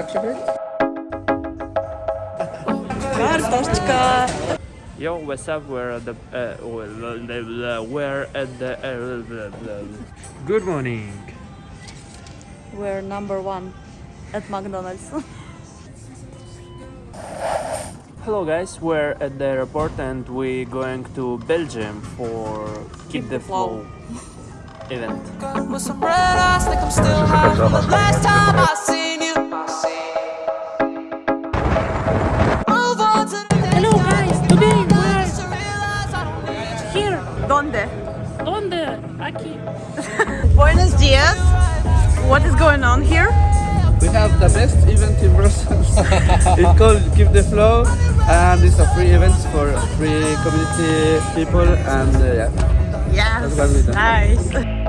activate? Картошечка. Yo, what's up? We're at the uh, we're at the uh, good morning. We're number one at McDonald's. Hello guys, we're at the airport and we're going to Belgium for Keep, the, Flow, event. With some Aquí. Buenos dias. What is going on here? We have the best event in Brussels. it's called Keep the Flow and it's a free event for free community people and uh, yeah. Yes. That's what we do. Nice.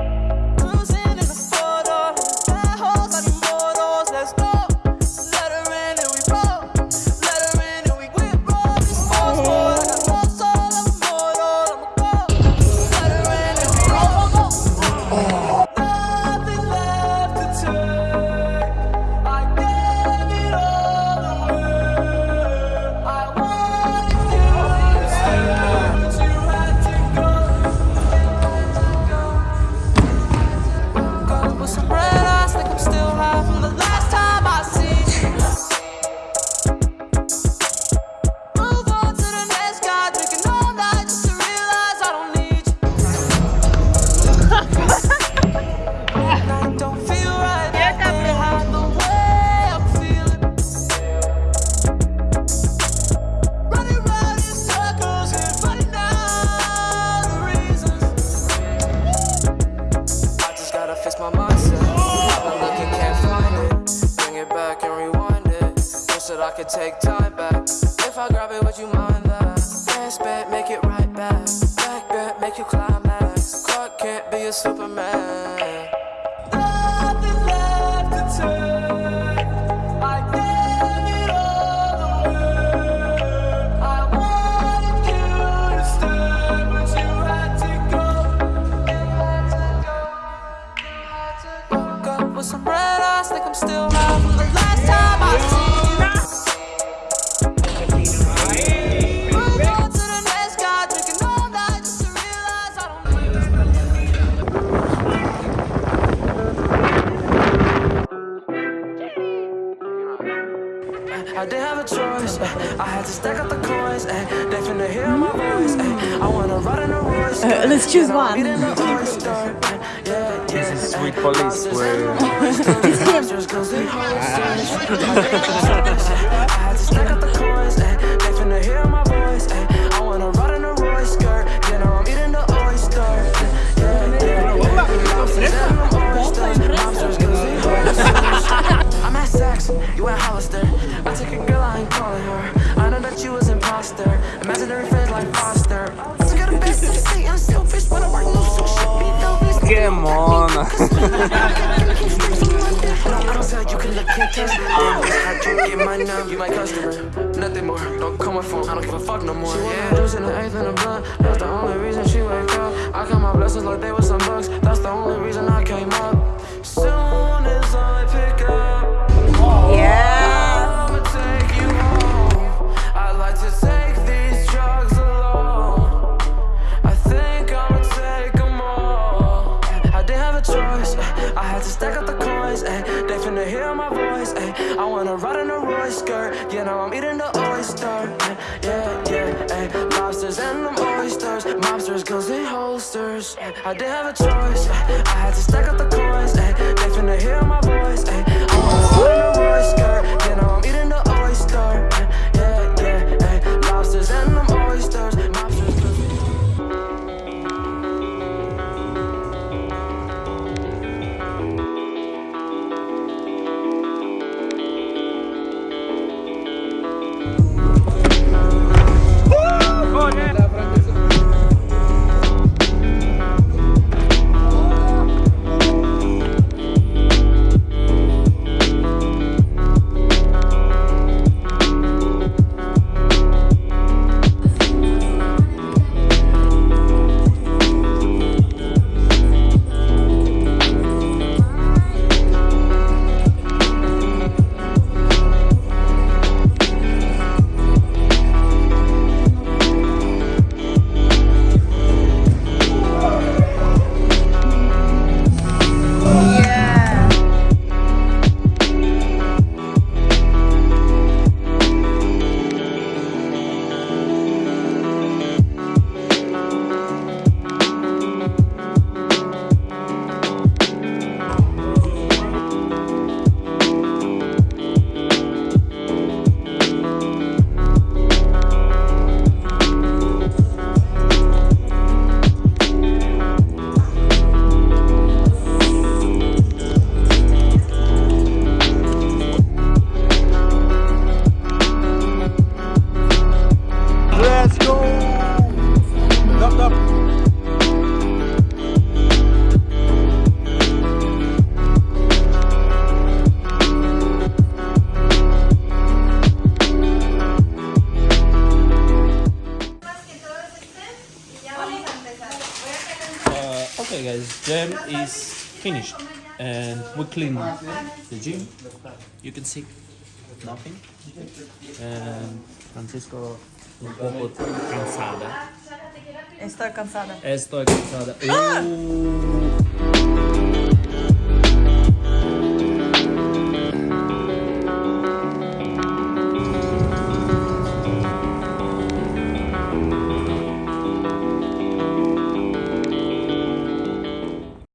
could take time back. If I grab it, would you mind that? Dance bet, make it right back. Back bet, make you climax. Clark can't be a Superman. Nothing left to take. I gave it all away. I I didn't have a choice. Eh. I had to stack up the coins. Ay. They finna hear my voice. Ay. I wanna ride in a Royce. Uh, eh. let's choose You know, I'm one. eating the oyster. Ay. Yeah, This is. Sweet Police. We're Monsters, cause. I had to stack up the imposter. Imaginary friends like Foster. Took her the best of the I'm selfish. When I work no so shit, be selfish. Come on. I don't sound like you can look contest. Damn, bitch, I drink in my numb. You my customer, nothing more. Don't call my phone, I don't give a fuck no more. Yeah, juice in the eighth and the blunt. That's the only reason she wake up. I count my blessings like they were some bucks. That's the only reason I came up. I had to stack up the coins. Ay. They finna hear my voice. Ay. I wanna ride in a Royce skirt. You know I'm eating the oyster. Yeah, yeah. Ay. Lobsters and them oysters. Mobsters, guns and holsters. I didn't have a choice. I had to stack up the coins. Ay. They finna hear my voice. Ay. I wanna ride in a Royce skirt. Okay, gym is finished, and we clean the gym. You can see nothing. And Francisco un poco cansada. Estoy cansada. Estoy cansada. Uh,